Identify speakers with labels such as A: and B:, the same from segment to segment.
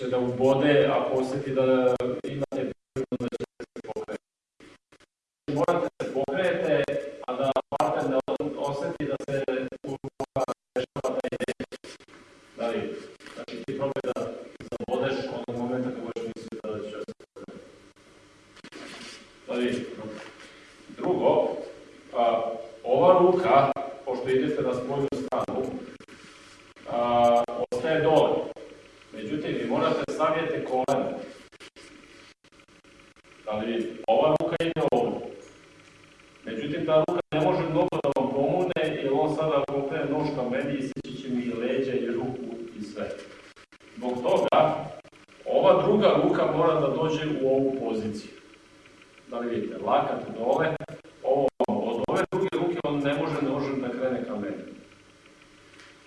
A: da ubode ako osjeti da imate prirodno da ćete se pokrenuti. Morate da se pokrenete, a da partner ne osjeti da se dešava taj dejt. Da li? Znači ti probaj da zabodeš onog momenta kad budeš misliti da će se pokrenuti. Da li? Drugo, a, ova ruka, pošto idete na spoljnu stranu, a, ostaje dole. Međutim, vi morate stavljati kolena. Da li ova ruka ide ovdje. Međutim, ta ruka ne može mnogo da vam pomogne, jer on sada pokrene nož ka meni i seći će mi i leđa i ruku i sve. Zbog toga, ova druga ruka mora da dođe u ovu poziciju. Da li vidite, lakat dole, ovo od ove druge ruke on ne može nožem da krene ka meni.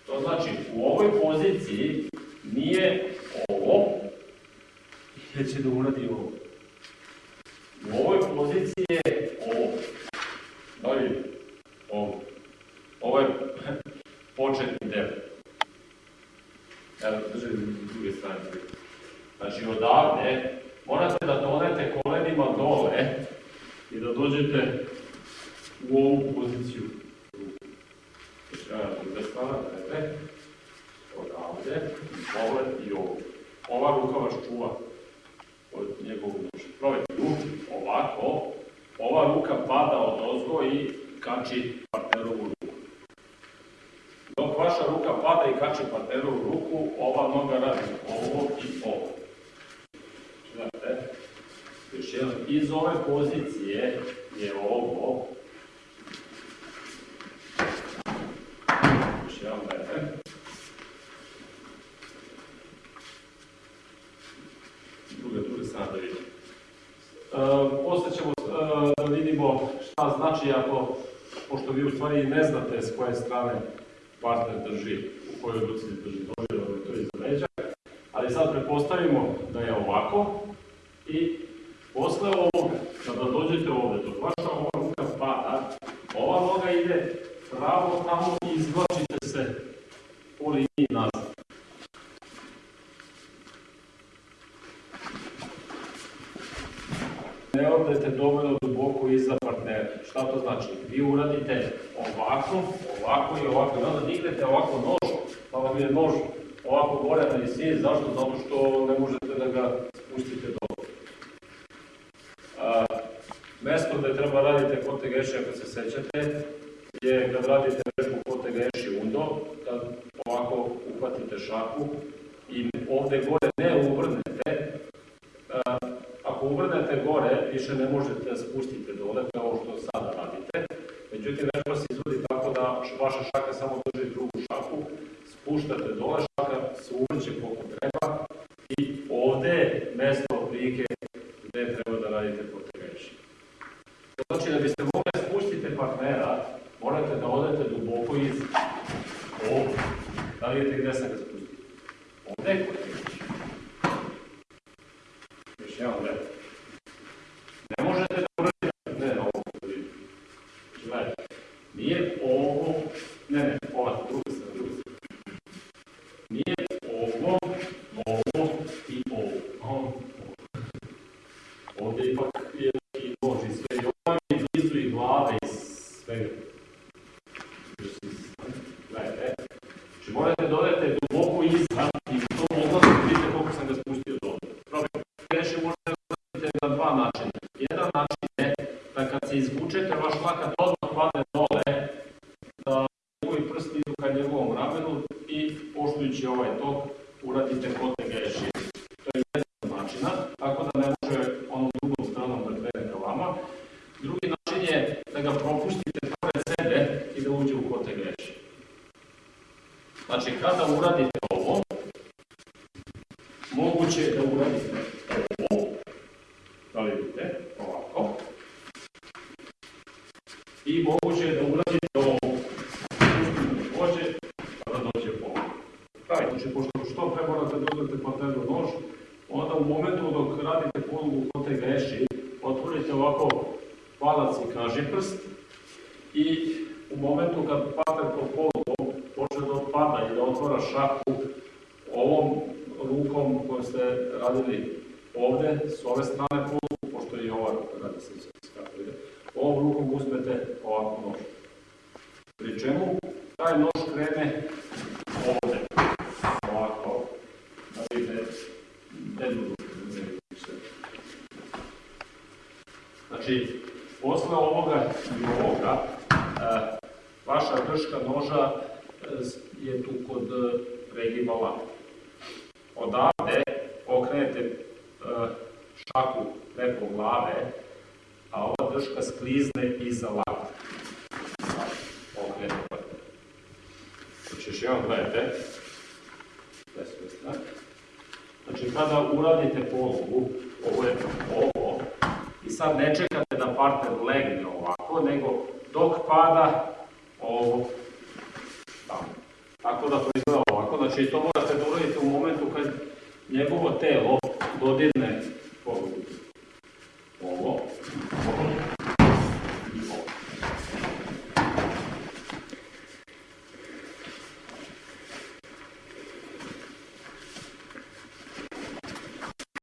A: To znači, u ovoj poziciji nije ovo, jer će da uradi ovo. U ovoj poziciji je ovo. Da vidite? Ovo. Ovo je početni deo. Evo, držaj s druge strane. Znači, odavde morate da donete kolenima dole i da dođete u ovu poziciju. Znači, druga strana, gledajte. Odavde, ovo i ovo. Ova ruka vas čuva od njegovog duša. Probajte ruku, ovako, ova ruka pada od ozgo i kači partnerovu ruku. Dok vaša ruka pada i kači partnerovu ruku, ova noga radi ovo i ovo. Znate, još jedan, iz ove pozicije je ovo. Još jedan, gledajte. druga, druga strana da vidimo. E, posle ćemo e, da vidimo šta znači ako, pošto vi u stvari ne znate s koje strane partner drži, u kojoj ruci drži nože, to je iza leđa, ali sad prepostavimo da je ovako i posle ovoga, kada dođete ovde, dok vaša ova ruka pada, ova noga ide pravo tamo i izvlačite se po liniji nazad. Ne odete dovoljno duboko iza partnera. Šta to znači? Vi uradite ovako, ovako i ovako, i onda dignete ovako nož, pa vam je nož ovako gore na visini, zašto? Zato što ne možete da ga spustite dole. A, mesto gde treba radite kote geši, ako se sećate, je kad radite vežbu kote geši undo, kad ovako uhvatite šaku i ovde gore ne uvrnete, a, ako uvrnete gore, više ne možete da spustite dole, kao što sada radite. Međutim, vežba se izvodi tako da vaša šaka samo drži drugu šaku, spuštate dole, šaka se uvrće koliko treba i ovde je mesto prike gde treba da radite. To znači da biste mogli da spustite partnera, morate da odete duboko iz ovdje. Da vidite gde sam ga spustio? Ovde je potegajući. Još jedan lep. Ovo, ne, ne, ova, druga strana, druga. Nije ovo, ovo i ovo. Ovo, Ovdje ipak je i nož sve, i ovo je blizu i glave i svega. Gledajte, znači morate dodati duboko iza i u tom odlazu vidite koliko sam ga spustio dole. Probajte, reši možete na dva načina. Jedan način je da kad se izvučete, vaš lakat odmah padne dole, da njegovi prsti idu ka njegovom ramenu i poštujući ovaj tok uradite kote geši. To je jedan načina, tako da ne može onom drugom stranom da krene ka vama. Drugi način je da ga propustite pored sebe i da uđe u kote geši. Znači, kada uradite ovo, moguće je da uradite ovo, da li vidite, ovako, i moguće je da uradite ovo, dođe, pa da dođe ovo. Pravi, znači, pošto što pre morate da uzmete partneru nož, onda u momentu dok radite polugu kote geši, otvorite ovako palac i kažiprst i u momentu kad partner pod polugom počne da otpada i da otvara šaku ovom rukom kojom ste radili ovde, s ove strane polu, pošto je i ova radi se kako ide, ovom rukom uzmete ovako nož. Pri čemu taj nož krene ovde, ovako, da ide jednu ruku, vidim sve. Znači, posle ovoga i ovoga, e, vaša drška noža e, s- je tu kod e, lapa. Odavde okrenete e, šaku preko glave, a ova drška sklizne iza lapa. Okrenete. Znači, još jednom gledajte. Znači, kada uradite polugu, ovo je ovo, i sad ne čekate da partner legne ovako, nego dok pada ovo tamo. Tako da to izgleda ovako, znači to morate da uradite u momentu kad njegovo telo dodirne